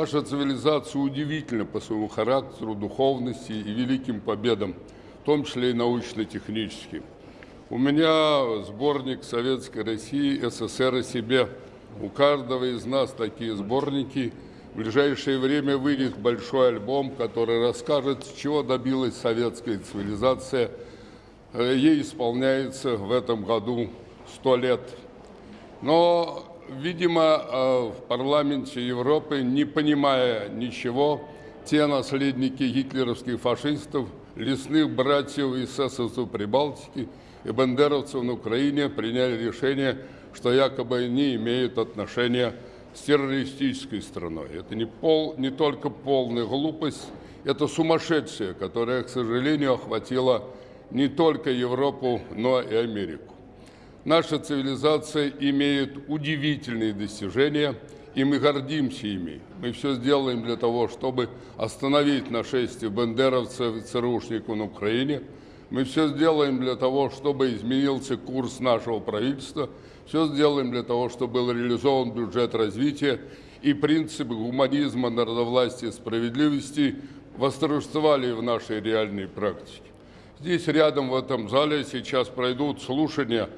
Наша цивилизация удивительна по своему характеру, духовности и великим победам, в том числе и научно-техническим. У меня сборник Советской России, СССР о себе. У каждого из нас такие сборники. В ближайшее время выйдет большой альбом, который расскажет, чего добилась советская цивилизация. Э, ей исполняется в этом году сто лет. Но видимо, э, в парламенте Европы, не понимая ничего, те наследники гитлеровских фашистов, лесных братьев и эсэсовцев Прибалтики и бандеровцев на Украине приняли решение, что якобы они имеют отношение с террористической страной. Это не, пол, не только полная глупость, это сумасшедшее, которое, к сожалению, охватило не только Европу, но и Америку. Наша цивилизация имеет удивительные достижения, и мы гордимся ими. Мы все сделаем для того, чтобы остановить нашествие бандеровцев и ЦРУшников на Украине. Мы все сделаем для того, чтобы изменился курс нашего правительства. Все сделаем для того, чтобы был реализован бюджет развития и принципы гуманизма, народовластия справедливости восторжествовали в нашей реальной практике. Здесь рядом в этом зале сейчас пройдут слушания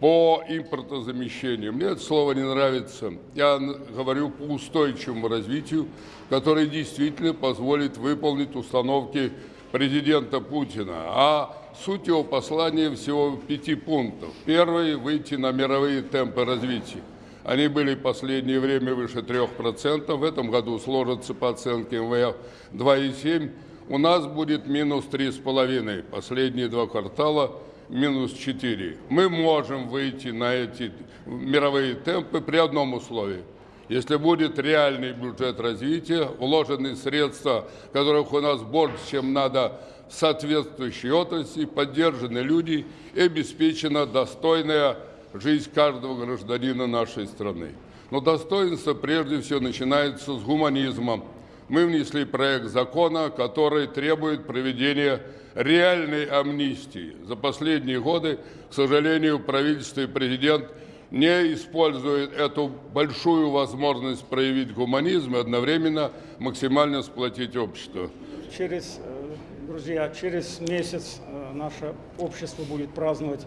по импортозамещению. Мне это слово не нравится. Я говорю по устойчивому развитию, которое действительно позволит выполнить установки президента Путина. А суть его послания всего пяти пунктов. Первый – выйти на мировые темпы развития. Они были в последнее время выше 3%. В этом году сложатся по оценке МВФ 2,7%. У нас будет минус 3,5%. Последние два квартала – минус 4. Мы можем выйти на эти мировые темпы при одном условии. Если будет реальный бюджет развития, вложены средства, которых у нас больше, чем надо в соответствующей отрасли, поддержаны люди и обеспечена достойная жизнь каждого гражданина нашей страны. Но достоинство прежде всего начинается с гуманизма. Мы внесли проект закона, который требует проведения реальной амнистии. За последние годы, к сожалению, правительство и президент не используют эту большую возможность проявить гуманизм и одновременно максимально сплотить общество. Через, э, друзья, через месяц э, наше общество будет праздновать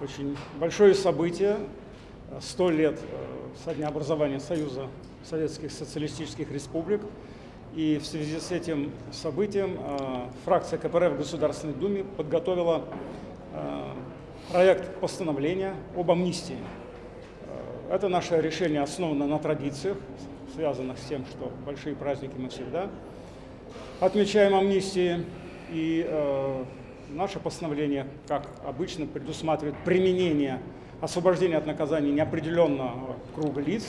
очень большое событие. Сто лет э, со дня образования Союза Советских Социалистических Республик. И в связи с этим событием э, фракция КПРФ в Государственной Думе подготовила э, проект постановления об амнистии. Э, это наше решение основано на традициях, связанных с тем, что большие праздники мы всегда отмечаем амнистии. И наше постановление, как обычно, предусматривает применение освобождения от наказания неопределенного круга лиц,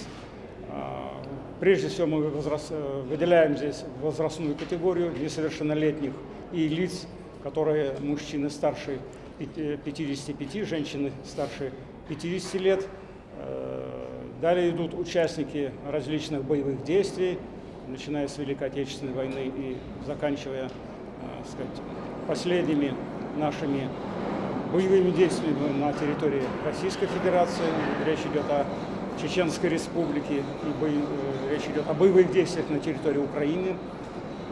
Прежде всего мы возраст, э, выделяем здесь возрастную категорию несовершеннолетних и лиц, которые мужчины старше 55, женщины старше 50 лет. Э, далее идут участники различных боевых действий, начиная с Великой Отечественной войны и заканчивая э, сказать, последними нашими боевыми действиями на территории Российской Федерации. Речь идет о Чеченской Республики, и бо... Э, речь идет о боевых действиях на территории Украины.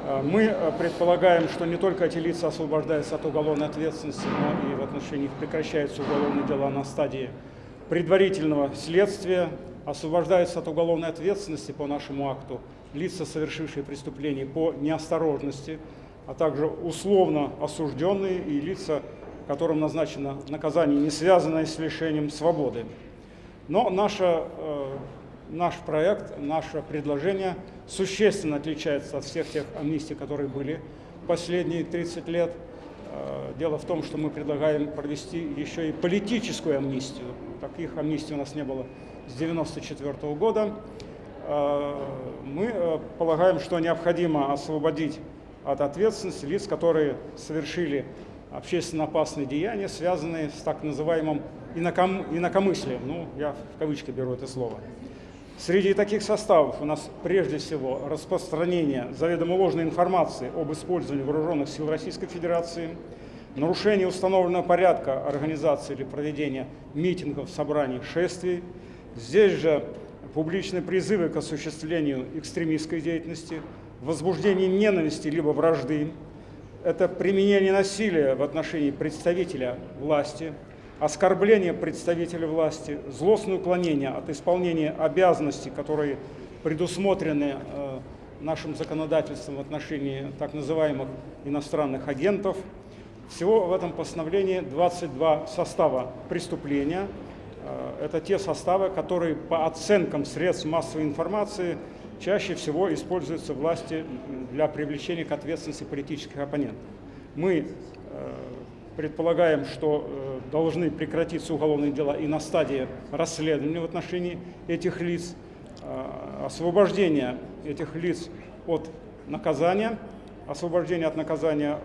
Э, мы э, предполагаем, что не только эти лица освобождаются от уголовной ответственности, но и в отношении их прекращаются уголовные дела на стадии предварительного следствия, освобождаются от уголовной ответственности по нашему акту лица, совершившие преступления по неосторожности, а также условно осужденные и лица, которым назначено наказание, не связанное с лишением свободы. Но наша, э, наш проект, наше предложение существенно отличается от всех тех амнистий, которые были последние 30 лет. Э, дело в том, что мы предлагаем провести еще и политическую амнистию. Таких амнистий у нас не было с 1994 года. Э, мы полагаем, что необходимо освободить от ответственности лиц, которые совершили общественно опасные деяния, связанные с так называемым инаком, инакомыслием. Ну, я в кавычки беру это слово. Среди таких составов у нас прежде всего распространение заведомо ложной информации об использовании вооруженных сил Российской Федерации, нарушение установленного порядка организации или проведения митингов, собраний, шествий. Здесь же публичные призывы к осуществлению экстремистской деятельности, возбуждение ненависти либо вражды, это применение насилия в отношении представителя власти, оскорбление представителя власти, злостное уклонение от исполнения обязанностей, которые предусмотрены э, нашим законодательством в отношении так называемых иностранных агентов. Всего в этом постановлении 22 состава преступления. Э, Это те составы, которые по оценкам средств массовой информации чаще всего используются власти для привлечения к ответственности политических оппонентов. Мы э, предполагаем, что э, должны прекратиться уголовные дела и на стадии расследования в отношении этих лиц, э, освобождение этих лиц от наказания. Освобождение от наказания,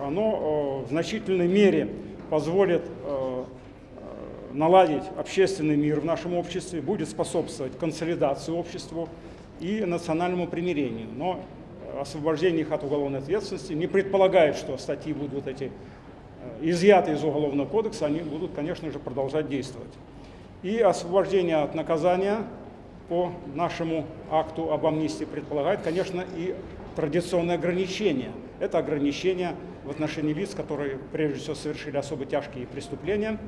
оно в значительной мере позволит наладить общественный мир в нашем обществе, будет способствовать консолидации обществу и национальному примирению. Но освобождение их от уголовной ответственности не предполагает, что статьи будут эти э, изъяты из Уголовного кодекса, они будут, конечно же, продолжать действовать. И освобождение от наказания по нашему акту об амнистии предполагает, конечно, и традиционное ограничение. Это ограничение в отношении лиц, которые, прежде всего, совершили особо тяжкие преступления.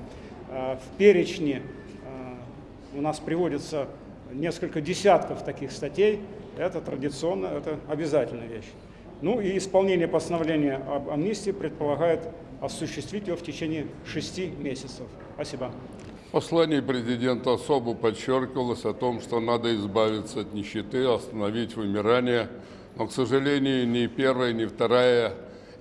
Э, В перечне э, у нас приводится несколько десятков таких статей. Это традиционно, это обязательная вещь. Ну и исполнение постановления об амнистии предполагает осуществить его в течение шести месяцев. Спасибо. В послании президента особо подчеркивалось о том, что надо избавиться от нищеты, остановить вымирание. Но, к сожалению, ни первая, ни вторая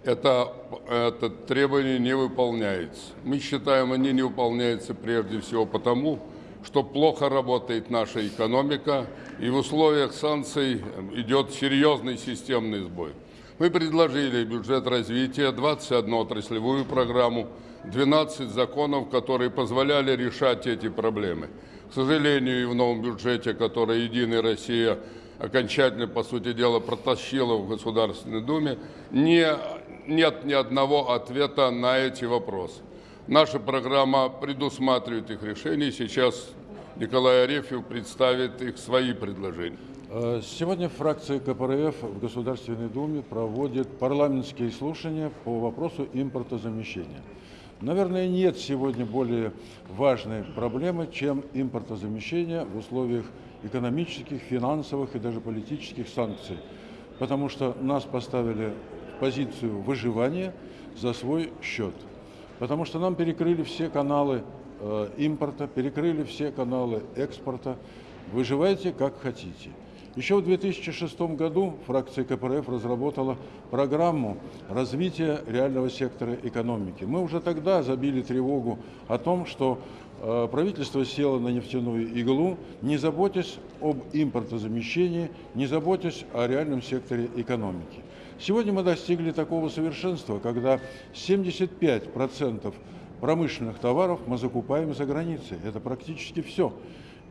это, это требование не выполняется. Мы считаем, они не выполняются прежде всего потому, что плохо работает наша экономика, и в условиях санкций идет серьезный системный сбой. Мы предложили бюджет развития, 21 отраслевую программу, 12 законов, которые позволяли решать эти проблемы. К сожалению, и в новом бюджете, который «Единая Россия» окончательно, по сути дела, протащила в Государственной Думе, не, нет ни одного ответа на эти вопросы. Наша программа предусматривает их решение. Сейчас Николай Арефьев представит их свои предложения. Э, Сегодня фракция КПРФ в Государственной Думе проводит парламентские слушания по вопросу импортозамещения. Наверное, нет сегодня более важной проблемы, чем импортозамещение в условиях экономических, финансовых и даже политических санкций. Потому что нас поставили в позицию выживания за свой счет. Потому что нам перекрыли все каналы э, импорта, перекрыли все каналы экспорта. Выживайте как хотите. Еще в 2006 году фракция КПРФ разработала программу развития реального сектора экономики. Мы уже тогда забили тревогу о том, что э, правительство село на нефтяную иглу, не заботясь об импортозамещении, не заботясь о реальном секторе экономики. Сегодня мы достигли такого совершенства, когда 75% промышленных товаров мы закупаем за границей. Это практически все.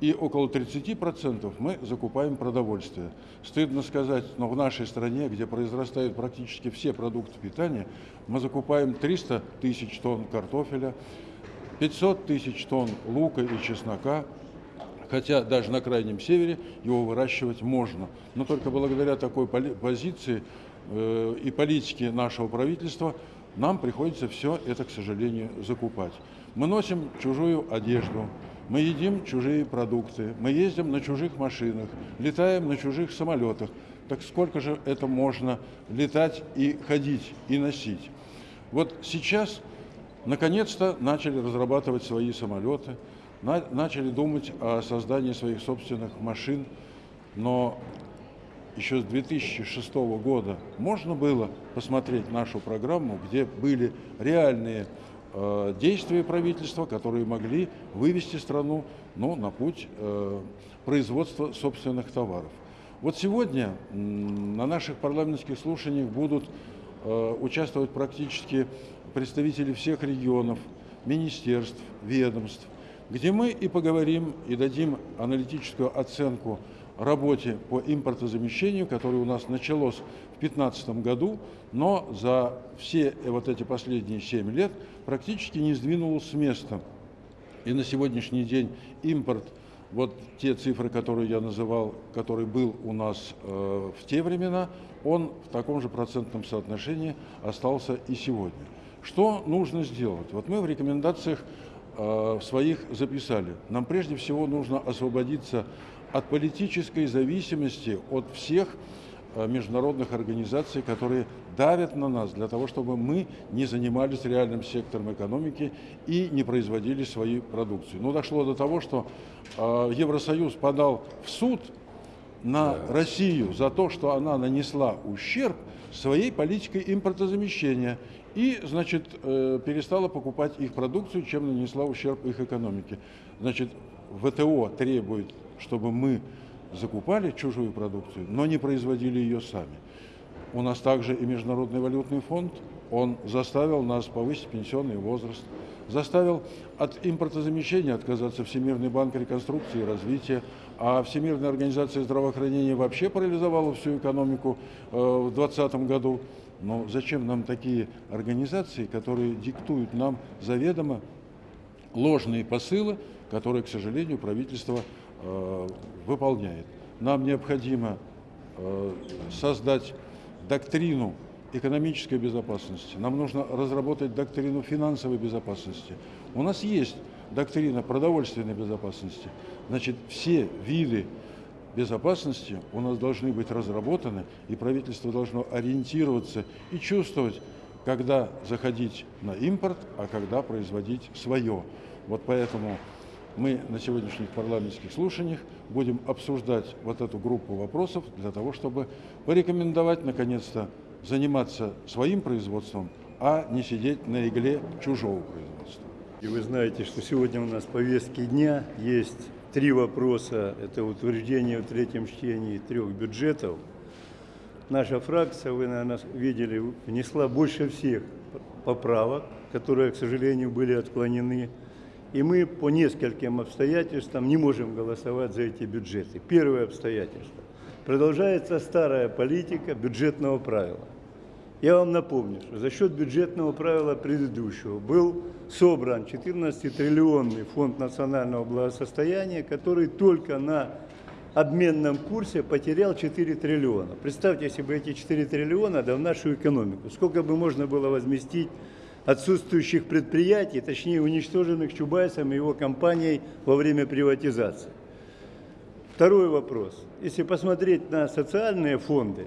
И около 30% мы закупаем продовольствие. Стыдно сказать, но в нашей стране, где произрастают практически все продукты питания, мы закупаем 300 тысяч тонн картофеля, 500 тысяч тонн лука и чеснока, хотя даже на Крайнем Севере его выращивать можно. Но только благодаря такой позиции и политике нашего правительства нам приходится все это, к сожалению, закупать. Мы носим чужую одежду, мы едим чужие продукты, мы ездим на чужих машинах, летаем на чужих самолетах. Так сколько же это можно летать и ходить, и носить? Вот сейчас, наконец-то, начали разрабатывать свои самолеты, на- начали думать о создании своих собственных машин, но еще с 2006 года можно было посмотреть нашу программу, где были реальные э, действия правительства, которые могли вывести страну ну, на путь э, производства собственных товаров. Вот сегодня м, на наших парламентских слушаниях будут э, участвовать практически представители всех регионов, министерств, ведомств, где мы и поговорим, и дадим аналитическую оценку работе по импортозамещению, которое у нас началось в 2015 году, но за все вот эти последние 7 лет практически не сдвинулось с места. И на сегодняшний день импорт вот те цифры, которые я называл, который был у нас э, в те времена, он в таком же процентном соотношении остался и сегодня. Что нужно сделать? Вот мы в рекомендациях э, своих записали. Нам прежде всего нужно освободиться от политической зависимости от всех э, международных организаций, которые давят на нас для того, чтобы мы не занимались реальным сектором экономики и не производили свою продукцию. Ну, дошло до того, что э, Евросоюз подал в суд на Россию за то, что она нанесла ущерб своей политикой импортозамещения и, значит, э, перестала покупать их продукцию, чем нанесла ущерб их экономике. Значит, ВТО требует, чтобы мы закупали чужую продукцию, но не производили ее сами. У нас также и Международный валютный фонд, он заставил нас повысить пенсионный возраст, заставил от импортозамещения отказаться Всемирный банк реконструкции и развития, а Всемирная организация здравоохранения вообще парализовала всю экономику э, в 2020 году. Но зачем нам такие организации, которые диктуют нам заведомо ложные посылы, которые, к сожалению, правительство э, выполняет. Нам необходимо э, создать доктрину экономической безопасности, нам нужно разработать доктрину финансовой безопасности. У нас есть доктрина продовольственной безопасности. Значит, все виды безопасности у нас должны быть разработаны, и правительство должно ориентироваться и чувствовать, когда заходить на импорт, а когда производить свое. Вот поэтому мы на сегодняшних парламентских слушаниях будем обсуждать вот эту группу вопросов для того, чтобы порекомендовать, наконец-то, заниматься своим производством, а не сидеть на игле чужого производства. И вы знаете, что сегодня у нас в повестке дня есть три вопроса. Это утверждение в третьем чтении трех бюджетов. Наша фракция, вы, наверное, видели, внесла больше всех поправок, которые, к сожалению, были отклонены. И мы по нескольким обстоятельствам не можем голосовать за эти бюджеты. Первое обстоятельство. Продолжается старая политика бюджетного правила. Я вам напомню, что за счет бюджетного правила предыдущего был собран 14-триллионный фонд национального благосостояния, который только на обменном курсе потерял 4 триллиона. Представьте, если бы эти 4 триллиона да в нашу экономику, сколько бы можно было возместить отсутствующих предприятий, точнее уничтоженных Чубайсом и его компанией во время приватизации. Второй вопрос. Если посмотреть на социальные фонды,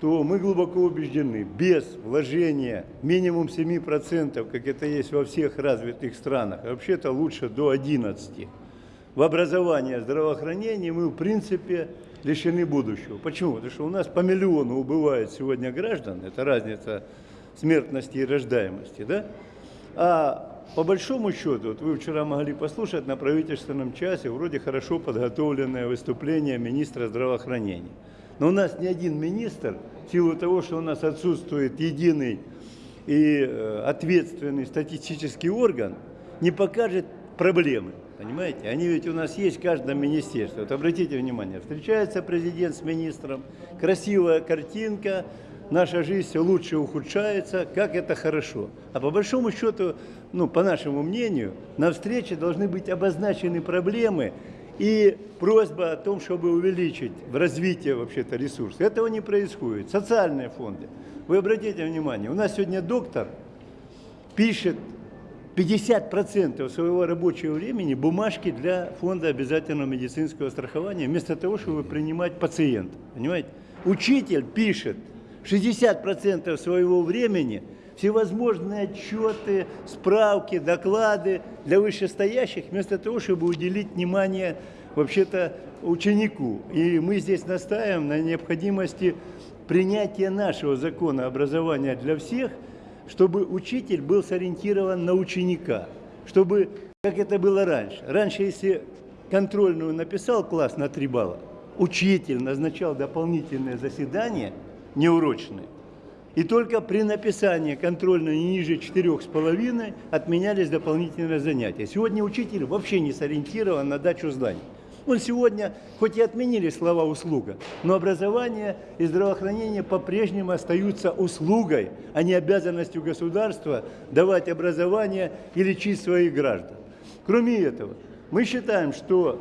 то мы глубоко убеждены, без вложения минимум 7%, как это есть во всех развитых странах, вообще-то лучше до 11%, в образование, здравоохранение мы, в принципе, лишены будущего. Почему? Потому что у нас по миллиону убывает сегодня граждан, это разница смертности и рождаемости, да? А по большому счету, вот вы вчера могли послушать на правительственном часе вроде хорошо подготовленное выступление министра здравоохранения. Но у нас ни один министр, в силу того, что у нас отсутствует единый и э, ответственный статистический орган, не покажет проблемы. Понимаете? Они ведь у нас есть в каждом министерстве. Вот обратите внимание, встречается президент с министром, красивая картинка, наша жизнь все лучше ухудшается, как это хорошо. А по большому счету, ну, по нашему мнению, на встрече должны быть обозначены проблемы, и просьба о том, чтобы увеличить в развитии вообще-то ресурсы. Этого не происходит. Социальные фонды. Вы обратите внимание, у нас сегодня доктор пишет 50% своего рабочего времени бумажки для фонда обязательного медицинского страхования, вместо того, чтобы принимать пациента. Понимаете? Учитель пишет 60% своего времени всевозможные отчеты, справки, доклады для вышестоящих, вместо того, чтобы уделить внимание вообще-то ученику. И мы здесь настаиваем на необходимости принятия нашего закона образования для всех, чтобы учитель был сориентирован на ученика, чтобы, как это было раньше. Раньше, если контрольную написал класс на три балла, учитель назначал дополнительное заседание неурочное, и только при написании контрольной не ниже четырех с половиной отменялись дополнительные занятия. Сегодня учитель вообще не сориентирован на дачу зданий. Он сегодня, хоть и отменили слова «услуга», но образование и здравоохранение по-прежнему остаются услугой, а не обязанностью государства давать образование и лечить своих граждан. Кроме этого, мы считаем, что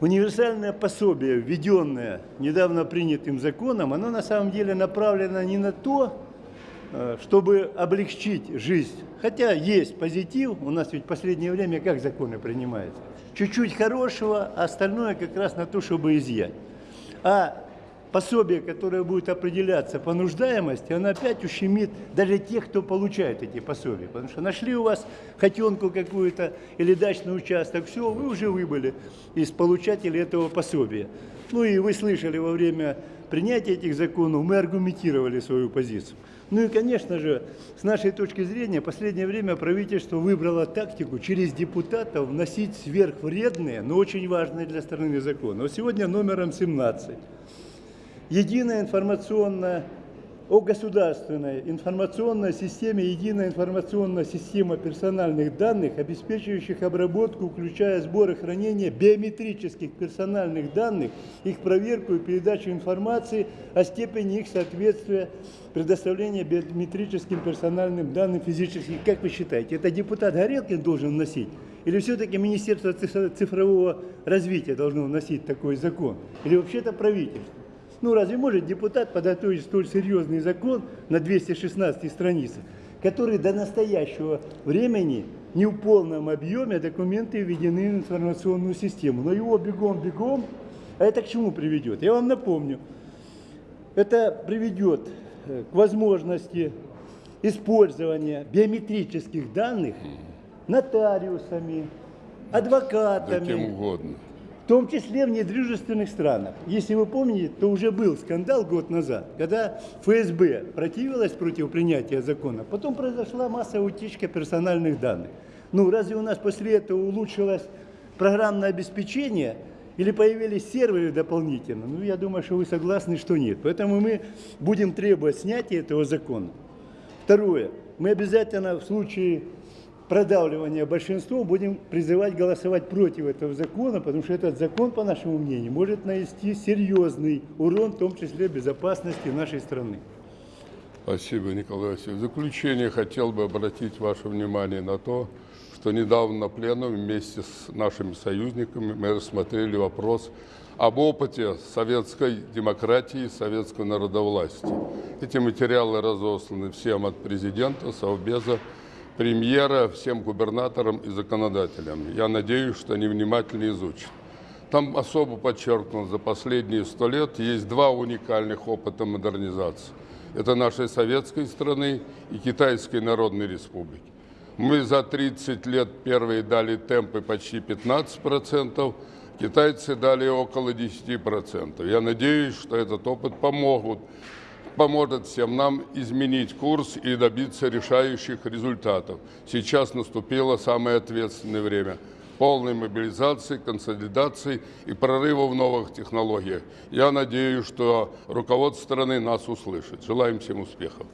Универсальное пособие, введенное недавно принятым законом, оно на самом деле направлено не на то, э, чтобы облегчить жизнь. Хотя есть позитив, у нас ведь в последнее время как законы принимаются? Чуть-чуть хорошего, а остальное как раз на то, чтобы изъять. А пособие, которое будет определяться по нуждаемости, оно опять ущемит даже тех, кто получает эти пособия. Потому что нашли у вас хотенку какую-то или дачный участок, все, вы уже выбыли из получателей этого пособия. Ну и вы слышали во время принятия этих законов, мы аргументировали свою позицию. Ну и, конечно же, с нашей точки зрения, в последнее время правительство выбрало тактику через депутатов вносить сверхвредные, но очень важные для страны законы. Вот сегодня номером 17 единая информационная о государственной информационной системе, единая информационная система персональных данных, обеспечивающих обработку, включая сбор и хранение биометрических персональных данных, их проверку и передачу информации о степени их соответствия предоставления биометрическим персональным данным физических. Как вы считаете, это депутат Горелкин должен вносить? Или все-таки Министерство цифрового развития должно вносить такой закон? Или вообще-то правительство? Ну разве может депутат подготовить столь серьезный закон на 216 страницах, который до настоящего времени не в полном объеме документы введены в информационную систему. Но его бегом-бегом, а это к чему приведет? Я вам напомню, это приведет э, к возможности использования биометрических данных нотариусами, Да адвокатами, кем угодно. Том числе в недружественных странах. Если вы помните, то уже был скандал год назад, когда ФСБ противилась против принятия закона. Потом произошла массовая утечка персональных данных. Ну, разве у нас после этого улучшилось программное обеспечение или появились серверы дополнительно? Ну, я думаю, что вы согласны, что нет. Поэтому мы будем требовать снятия этого закона. Второе. Мы обязательно в случае продавливания большинством будем призывать голосовать против этого закона, потому что этот закон, по нашему мнению, может нанести серьезный урон, в том числе безопасности нашей страны. Спасибо, Николай Васильевич. В заключение хотел бы обратить ваше внимание на то, что недавно на пленуме вместе с нашими союзниками мы рассмотрели вопрос об опыте советской демократии, советской народовластия. Эти материалы разосланы всем от президента, Совбеза, премьера, всем губернаторам и законодателям. Я надеюсь, что они внимательно изучат. Там особо подчеркнуто, за последние сто лет есть два уникальных опыта модернизации. Это нашей советской страны и Китайской Народной Республики. Мы за 30 лет первые дали темпы почти 15%, китайцы дали около 10%. Я надеюсь, что этот опыт помогут, поможет всем нам изменить курс и добиться решающих результатов. Сейчас наступило самое ответственное время полной мобилизации, консолидации и прорыва в новых технологиях. Я надеюсь, что руководство страны нас услышит. Желаем всем успехов.